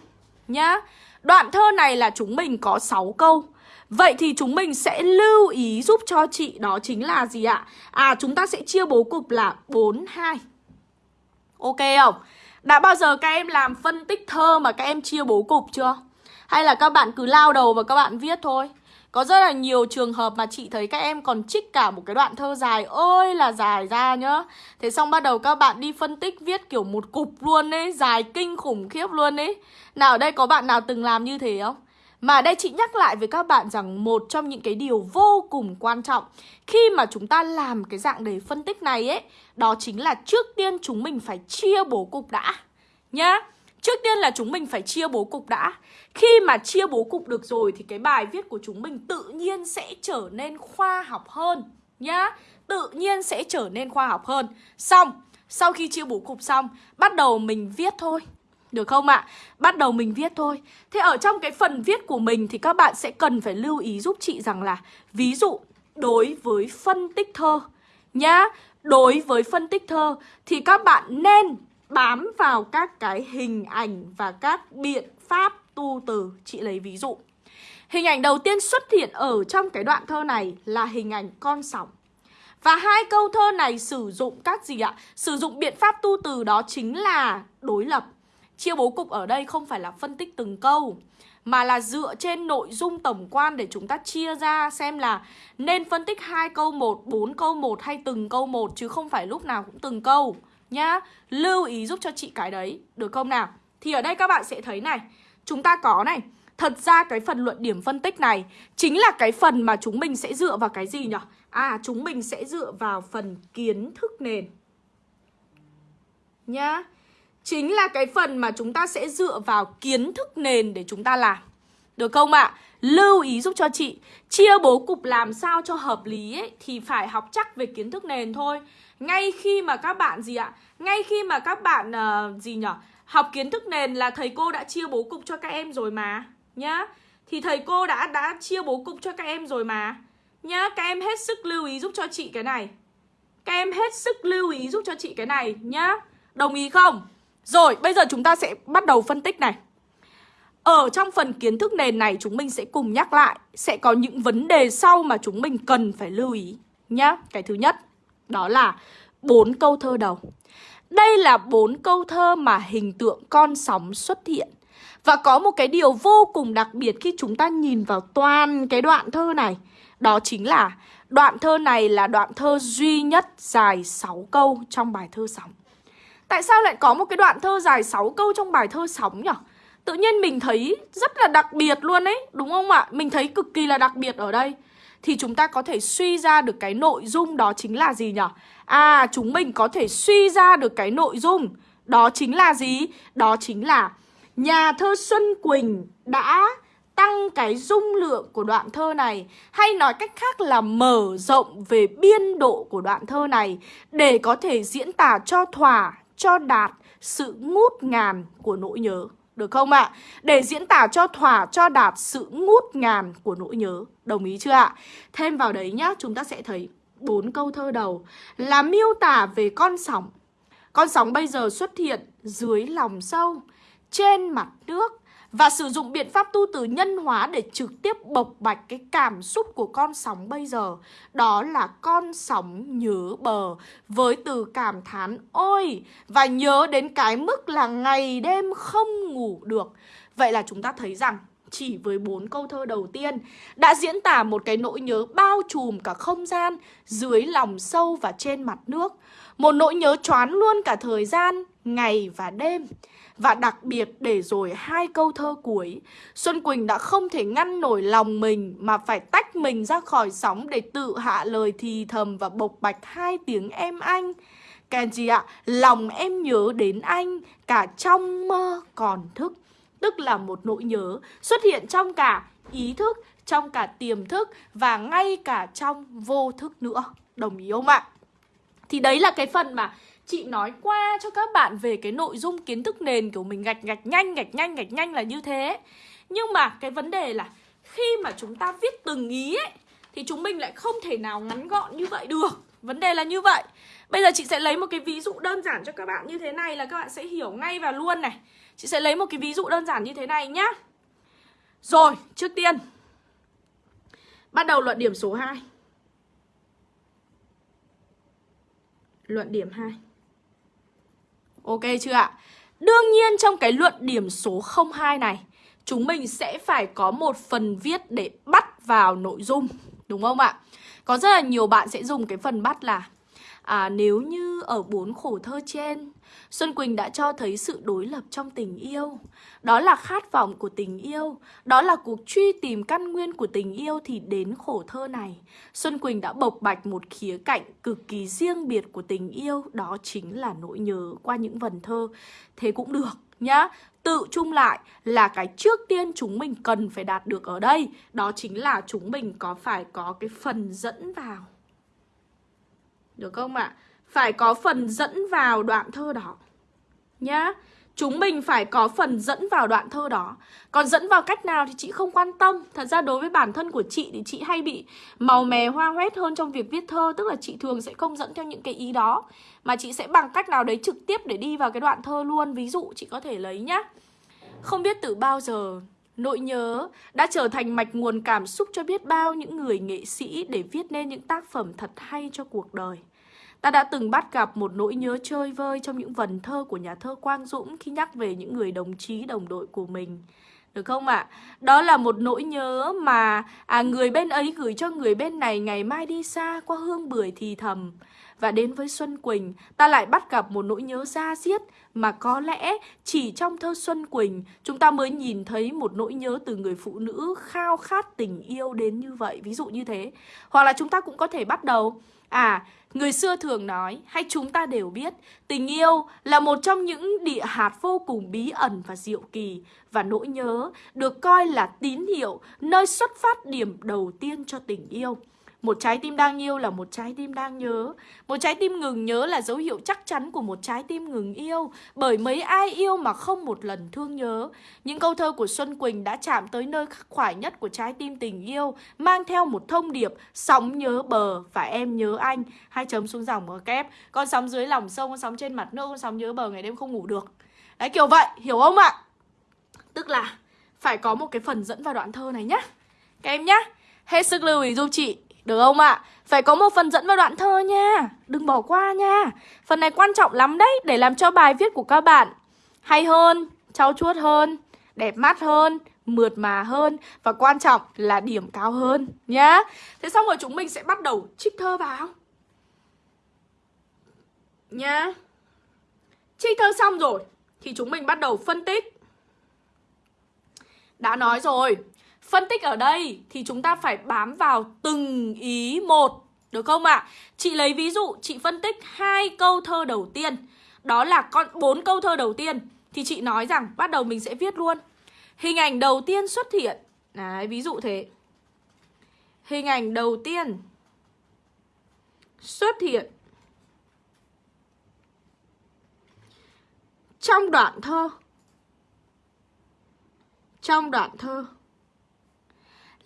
S1: nhá. Đoạn thơ này là chúng mình có 6 câu. Vậy thì chúng mình sẽ lưu ý giúp cho chị đó chính là gì ạ? À chúng ta sẽ chia bố cục là 4 2. Ok không? Đã bao giờ các em làm phân tích thơ mà các em chia bố cục chưa? Hay là các bạn cứ lao đầu và các bạn viết thôi? Có rất là nhiều trường hợp mà chị thấy các em còn trích cả một cái đoạn thơ dài ơi là dài ra nhá Thế xong bắt đầu các bạn đi phân tích viết kiểu một cục luôn ấy, Dài kinh khủng khiếp luôn ấy Nào ở đây, có bạn nào từng làm như thế không? Mà đây chị nhắc lại với các bạn rằng một trong những cái điều vô cùng quan trọng khi mà chúng ta làm cái dạng đề phân tích này ấy, đó chính là trước tiên chúng mình phải chia bố cục đã nhá. Trước tiên là chúng mình phải chia bố cục đã. Khi mà chia bố cục được rồi thì cái bài viết của chúng mình tự nhiên sẽ trở nên khoa học hơn nhá. Tự nhiên sẽ trở nên khoa học hơn. Xong, sau khi chia bố cục xong, bắt đầu mình viết thôi. Được không ạ? Bắt đầu mình viết thôi. Thế ở trong cái phần viết của mình thì các bạn sẽ cần phải lưu ý giúp chị rằng là, Ví dụ, đối với phân tích thơ nhá, Đối với phân tích thơ thì các bạn nên bám vào các cái hình ảnh và các biện pháp tu từ. Chị lấy ví dụ. Hình ảnh đầu tiên xuất hiện ở trong cái đoạn thơ này là hình ảnh con sóng. Và hai câu thơ này sử dụng các gì ạ? Sử dụng biện pháp tu từ đó chính là đối lập. Chia bố cục ở đây không phải là phân tích từng câu mà là dựa trên nội dung tổng quan để chúng ta chia ra xem là nên phân tích hai câu một, bốn câu một hay từng câu một chứ không phải lúc nào cũng từng câu nhá. Lưu ý giúp cho chị cái đấy, được không nào? Thì ở đây các bạn sẽ thấy này, chúng ta có này, thật ra cái phần luận điểm phân tích này chính là cái phần mà chúng mình sẽ dựa vào cái gì nhỉ? À, chúng mình sẽ dựa vào phần kiến thức nền. Nhá chính là cái phần mà chúng ta sẽ dựa vào kiến thức nền để chúng ta làm. Được không ạ? À? Lưu ý giúp cho chị Chia bố cục làm sao cho hợp lý ấy Thì phải học chắc về kiến thức nền thôi Ngay khi mà các bạn gì ạ Ngay khi mà các bạn uh, gì nhở Học kiến thức nền là thầy cô đã chia bố cục cho các em rồi mà Nhá Thì thầy cô đã đã chia bố cục cho các em rồi mà Nhá Các em hết sức lưu ý giúp cho chị cái này Các em hết sức lưu ý giúp cho chị cái này nhá Đồng ý không? Rồi, bây giờ chúng ta sẽ bắt đầu phân tích này. Ở trong phần kiến thức nền này chúng mình sẽ cùng nhắc lại Sẽ có những vấn đề sau mà chúng mình cần phải lưu ý nhá. Cái thứ nhất đó là bốn câu thơ đầu. Đây là bốn câu thơ mà hình tượng con sóng xuất hiện. Và có một cái điều vô cùng đặc biệt khi chúng ta nhìn vào toàn cái đoạn thơ này. Đó chính là đoạn thơ này là đoạn thơ duy nhất dài 6 câu trong bài thơ sóng. Tại sao lại có một cái đoạn thơ dài 6 câu trong bài thơ sóng nhỉ? Tự nhiên mình thấy rất là đặc biệt luôn ấy, đúng không ạ? Mình thấy cực kỳ là đặc biệt ở đây Thì chúng ta có thể suy ra được cái nội dung đó chính là gì nhỉ? À, chúng mình có thể suy ra được cái nội dung Đó chính là gì? Đó chính là Nhà thơ Xuân Quỳnh đã tăng cái dung lượng của đoạn thơ này hay nói cách khác là mở rộng về biên độ của đoạn thơ này để có thể diễn tả cho thỏa, cho đạt sự ngút ngàn của nỗi nhớ. Được không ạ? À? Để diễn tả cho thỏa, cho đạt sự ngút ngàn của nỗi nhớ. Đồng ý chưa ạ? À? Thêm vào đấy nhá, chúng ta sẽ thấy bốn câu thơ đầu là miêu tả về con sóng. Con sóng bây giờ xuất hiện dưới lòng sâu, trên mặt nước và sử dụng biện pháp tu từ nhân hóa để trực tiếp bộc bạch cái cảm xúc của con sóng bây giờ. Đó là con sóng nhớ bờ với từ cảm thán ôi và nhớ đến cái mức là ngày đêm không ngủ được. Vậy là chúng ta thấy rằng chỉ với bốn câu thơ đầu tiên đã diễn tả một cái nỗi nhớ bao trùm cả không gian dưới lòng sâu và trên mặt nước. Một nỗi nhớ choán luôn cả thời gian, ngày và đêm. Và đặc biệt để rồi hai câu thơ cuối Xuân Quỳnh đã không thể ngăn nổi lòng mình Mà phải tách mình ra khỏi sóng Để tự hạ lời thì thầm và bộc bạch hai tiếng em anh. Kenji ạ, ạ, lòng em nhớ đến anh Cả trong mơ còn thức. Tức là một nỗi nhớ xuất hiện trong cả ý thức Trong cả tiềm thức Và ngay cả trong vô thức nữa. Đồng ý không ạ? Thì đấy là cái phần mà chị nói qua cho các bạn về cái nội dung kiến thức nền, kiểu mình gạch gạch nhanh gạch nhanh gạch nhanh là như thế. Nhưng mà cái vấn đề là khi mà chúng ta viết từng ý ấy, thì chúng mình lại không thể nào ngắn gọn như vậy được. Vấn đề là như vậy. Bây giờ chị sẽ lấy một cái ví dụ đơn giản cho các bạn như thế này là các bạn sẽ hiểu ngay và luôn này. Chị sẽ lấy một cái ví dụ đơn giản như thế này nhá. Rồi, trước tiên, bắt đầu luận điểm số 2 luận điểm 2 Ok chưa ạ? Đương nhiên trong cái luận điểm số 02 này, Chúng mình sẽ phải có một phần viết để bắt vào nội dung, Đúng không ạ? Có rất là nhiều bạn sẽ dùng cái phần bắt là à, Nếu như ở bốn khổ thơ trên Xuân Quỳnh đã cho thấy sự đối lập trong tình yêu. Đó là khát vọng của tình yêu. Đó là cuộc truy tìm căn nguyên của tình yêu Thì đến khổ thơ này. Xuân Quỳnh đã bộc bạch một khía cạnh cực kỳ riêng biệt của tình yêu Đó chính là nỗi nhớ qua những vần thơ. Thế cũng được nhá. Tự chung lại là cái trước tiên chúng mình cần phải đạt được ở đây. Đó chính là chúng mình có phải có cái phần dẫn vào. Được không ạ? À? phải có phần dẫn vào đoạn thơ đó. Nhá. Chúng mình phải có phần dẫn vào đoạn thơ đó. Còn dẫn vào cách nào thì chị không quan tâm. Thật ra đối với bản thân của chị thì chị hay bị màu mè, hoa hoét hơn trong việc viết thơ. Tức là chị thường sẽ không dẫn theo những cái ý đó. Mà chị sẽ bằng cách nào đấy trực tiếp để đi vào cái đoạn thơ luôn. Ví dụ, chị có thể lấy nhá. Không biết từ bao giờ Nỗi nhớ đã trở thành mạch nguồn cảm xúc cho biết bao những người nghệ sĩ để viết nên những tác phẩm thật hay cho cuộc đời. Ta đã từng bắt gặp một nỗi nhớ chơi vơi trong những vần thơ của nhà thơ Quang Dũng khi nhắc về những người đồng chí đồng đội của mình. Được không ạ? À? Đó là một nỗi nhớ mà à, người bên ấy gửi cho người bên này ngày mai đi xa qua hương bưởi thì thầm. Và đến với Xuân Quỳnh, ta lại bắt gặp một nỗi nhớ da diết mà có lẽ chỉ trong thơ Xuân Quỳnh chúng ta mới nhìn thấy một nỗi nhớ từ người phụ nữ khao khát tình yêu đến như vậy. Ví dụ như thế. Hoặc là chúng ta cũng có thể bắt đầu À, người xưa thường nói, hay chúng ta đều biết, tình yêu là một trong những địa hạt vô cùng bí ẩn và diệu kỳ và nỗi nhớ được coi là tín hiệu, nơi xuất phát điểm đầu tiên cho tình yêu. Một trái tim đang yêu là một trái tim đang nhớ. Một trái tim ngừng nhớ là dấu hiệu chắc chắn của một trái tim ngừng yêu Bởi mấy ai yêu mà không một lần thương nhớ. Những câu thơ của Xuân Quỳnh đã chạm tới nơi khắc khoải nhất của trái tim tình yêu Mang theo một thông điệp Sóng nhớ bờ và em nhớ anh. Hai chấm xuống dòng ở kép. Con sóng dưới lòng sông, con sóng trên mặt nước Con sóng nhớ bờ ngày đêm không ngủ được. Đấy kiểu vậy, hiểu không ạ? Tức là phải có một cái phần dẫn vào đoạn thơ này nhá. Các em nhá. Hết sức lưu ý giúp chị được không ạ? À? Phải có một phần dẫn vào đoạn thơ nha. Đừng bỏ qua nha. Phần này quan trọng lắm đấy Để làm cho bài viết của các bạn hay hơn, trau chuốt hơn, đẹp mắt hơn, mượt mà hơn Và quan trọng là điểm cao hơn nhá. Thế xong rồi chúng mình sẽ bắt đầu trích thơ vào. Nhá. Trích thơ xong rồi Thì chúng mình bắt đầu phân tích. Đã nói rồi Phân tích ở đây thì chúng ta phải bám vào từng ý một Được không ạ? À? Chị lấy ví dụ chị phân tích hai câu thơ đầu tiên. Đó là con bốn câu thơ đầu tiên. Thì chị nói rằng bắt đầu mình sẽ viết luôn. Hình ảnh đầu tiên xuất hiện. Đấy, ví dụ thế. Hình ảnh đầu tiên Xuất hiện. Trong đoạn thơ. Trong đoạn thơ.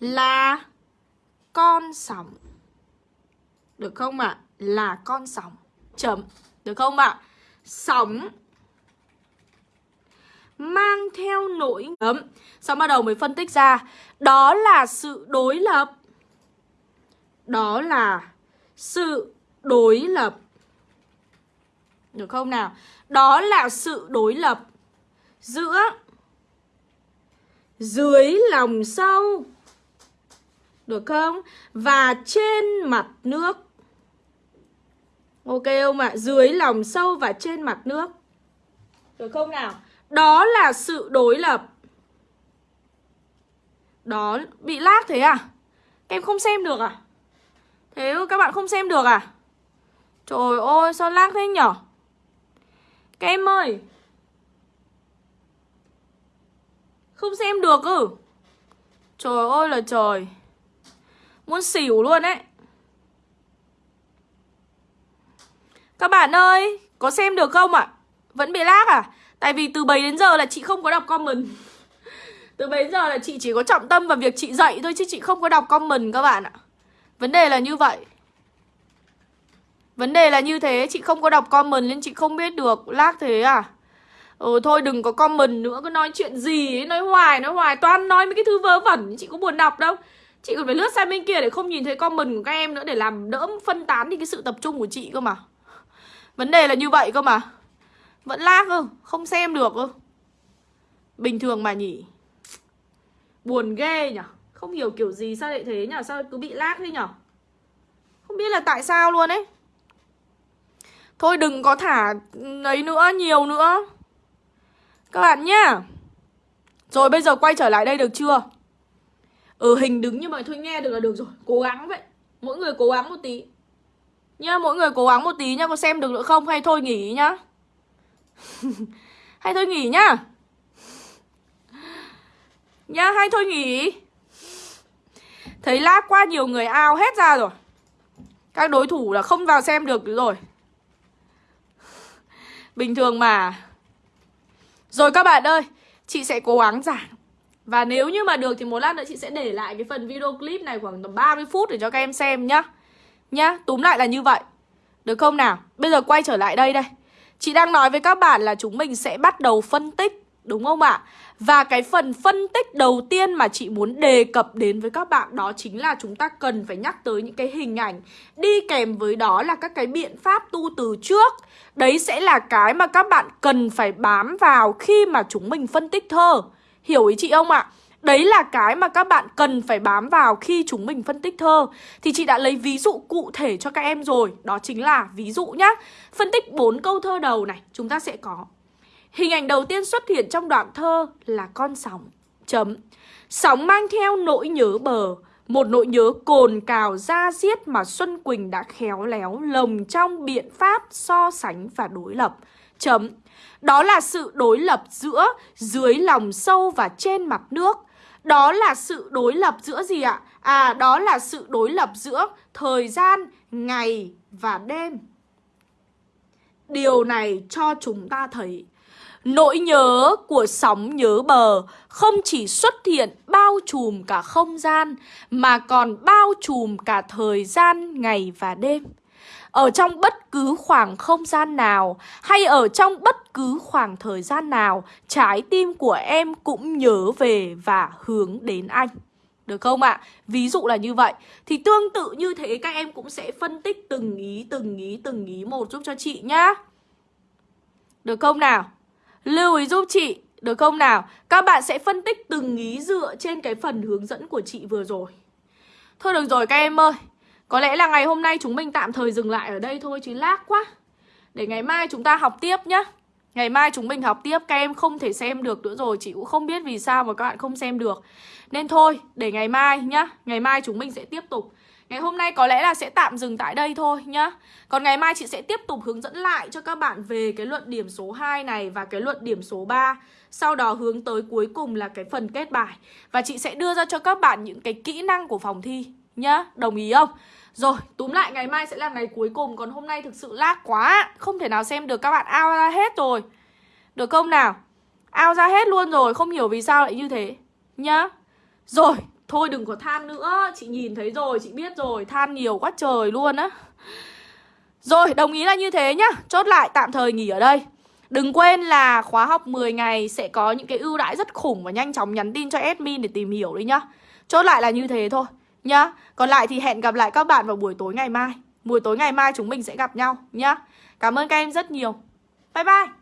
S1: Là Con sóng Được không ạ? À? Là con sóng Chấm Được không ạ? À? Sóng mang theo nỗi ấm Xong bắt đầu mới phân tích ra Đó là sự đối lập Đó là sự đối lập Được không nào? Đó là sự đối lập Giữa, Dưới lòng sâu được không? Và trên mặt nước Ok không ạ? À? Dưới lòng sâu và trên mặt nước Được không nào? Đó là sự đối lập Đó, bị lag thế à? Các em không xem được à? Thế các bạn không xem được à? Trời ơi, sao lag thế nhở? Các em ơi Không xem được ư Trời ơi là trời Muốn xỉu luôn ấy Các bạn ơi, Có xem được không ạ? À? Vẫn bị lag à? Tại vì từ 7 đến giờ là chị không có đọc comment Từ 7 đến giờ là chị chỉ có trọng tâm vào việc chị dạy thôi Chứ chị không có đọc comment các bạn ạ Vấn đề là như vậy Vấn đề là như thế, Chị không có đọc comment nên chị không biết được Lag thế à Ừ thôi đừng có comment nữa, Cứ nói chuyện gì ấy, Nói hoài nói hoài, Toàn nói mấy cái thứ vớ vẩn, Chị có buồn đọc đâu Chị còn phải lướt sang bên kia để không nhìn thấy comment của các em nữa Để làm đỡ phân tán đi cái sự tập trung của chị cơ mà. Vấn đề là như vậy cơ mà. Vẫn lag cơ, Không xem được cơ. Bình thường mà nhỉ. Buồn ghê nhở Không hiểu kiểu gì, sao lại thế nhở Sao cứ bị lag thế nhở Không biết là tại sao luôn ấy. Thôi đừng có thả ừ, ấy nữa, Nhiều nữa. Các bạn nhá. Rồi bây giờ quay trở lại đây được chưa? Ở hình đứng nhưng mà thôi, nghe được là được rồi. Cố gắng vậy. Mỗi người cố gắng một tí. Nhá, mỗi người cố gắng một tí nhá, Có xem được nữa không? Hay thôi nghỉ nhá. Hay thôi nghỉ nhá. Nhá, hay thôi nghỉ. Thấy lag quá nhiều người ao hết ra rồi. Các đối thủ là không vào xem được rồi. Bình thường mà. Rồi các bạn ơi, Chị sẽ cố gắng giảm và nếu như mà được thì một lát nữa chị sẽ để lại cái phần video clip này khoảng tầm 30 phút để cho các em xem nhá. Nhá, túm lại là như vậy. Được không nào? Bây giờ quay trở lại đây đây. Chị đang nói với các bạn là chúng mình sẽ bắt đầu phân tích Đúng không ạ? Và cái phần phân tích đầu tiên mà chị muốn đề cập đến với các bạn Đó chính là chúng ta cần phải nhắc tới những cái hình ảnh Đi kèm với đó là các cái biện pháp tu từ trước. Đấy sẽ là cái mà các bạn cần phải bám vào khi mà chúng mình phân tích thơ. Hiểu ý chị không ạ? Đấy là cái mà các bạn cần phải bám vào khi chúng mình phân tích thơ. Thì chị đã lấy ví dụ cụ thể cho các em rồi. Đó chính là ví dụ nhá. Phân tích bốn câu thơ đầu này, chúng ta sẽ có. Hình ảnh đầu tiên xuất hiện trong đoạn thơ là con sóng. Chấm. Sóng mang theo nỗi nhớ bờ. Một nỗi nhớ cồn cào ra giết mà Xuân Quỳnh đã khéo léo lồng trong biện pháp so sánh và đối lập. Chấm. Đó là sự đối lập giữa dưới lòng sâu và trên mặt nước đó là sự đối lập giữa gì ạ? À, đó là sự đối lập giữa thời gian, ngày và đêm. Điều này cho chúng ta thấy Nỗi nhớ của sóng nhớ bờ không chỉ xuất hiện bao trùm cả không gian mà còn bao trùm cả thời gian ngày và đêm. Ở trong bất cứ khoảng không gian nào hay ở trong bất cứ khoảng thời gian nào, trái tim của em cũng nhớ về và hướng đến anh. Được không ạ? À? Ví dụ là như vậy Thì tương tự như thế các em cũng sẽ phân tích từng ý, từng ý, từng ý một giúp cho chị nhá Được không nào? Lưu ý giúp chị Được không nào? Các bạn sẽ phân tích từng ý dựa trên cái phần hướng dẫn của chị vừa rồi Thôi được rồi các em ơi có lẽ là ngày hôm nay chúng mình tạm thời dừng lại ở đây thôi chứ lác quá. Để ngày mai chúng ta học tiếp nhá. Ngày mai chúng mình học tiếp, Các em không thể xem được nữa rồi. Chị cũng không biết vì sao mà các bạn không xem được. Nên thôi, để ngày mai nhá. Ngày mai chúng mình sẽ tiếp tục. Ngày hôm nay có lẽ là sẽ tạm dừng tại đây thôi nhá. Còn ngày mai chị sẽ tiếp tục hướng dẫn lại cho các bạn về cái luận điểm số 2 này và cái luận điểm số 3 Sau đó hướng tới cuối cùng là cái phần kết bài. Và chị sẽ đưa ra cho các bạn những cái kỹ năng của phòng thi nhá. Đồng ý không? Rồi, túm lại ngày mai sẽ là ngày cuối cùng Còn hôm nay thực sự lag quá. Không thể nào xem được các bạn ao ra hết rồi. Được không nào? Ao ra hết luôn rồi Không hiểu vì sao lại như thế. Nhá. Rồi, thôi đừng có than nữa. Chị nhìn thấy rồi, chị biết rồi. Than nhiều quá trời luôn á. Rồi, đồng ý là như thế nhá. Chốt lại tạm thời nghỉ ở đây. Đừng quên là khóa học 10 ngày sẽ có những cái ưu đãi rất khủng và nhanh chóng nhắn tin cho admin để tìm hiểu đi nhá. Chốt lại là như thế thôi nhá. Còn lại thì hẹn gặp lại các bạn vào buổi tối ngày mai. Buổi tối ngày mai chúng mình sẽ gặp nhau nhá. Cảm ơn các em rất nhiều. Bye bye.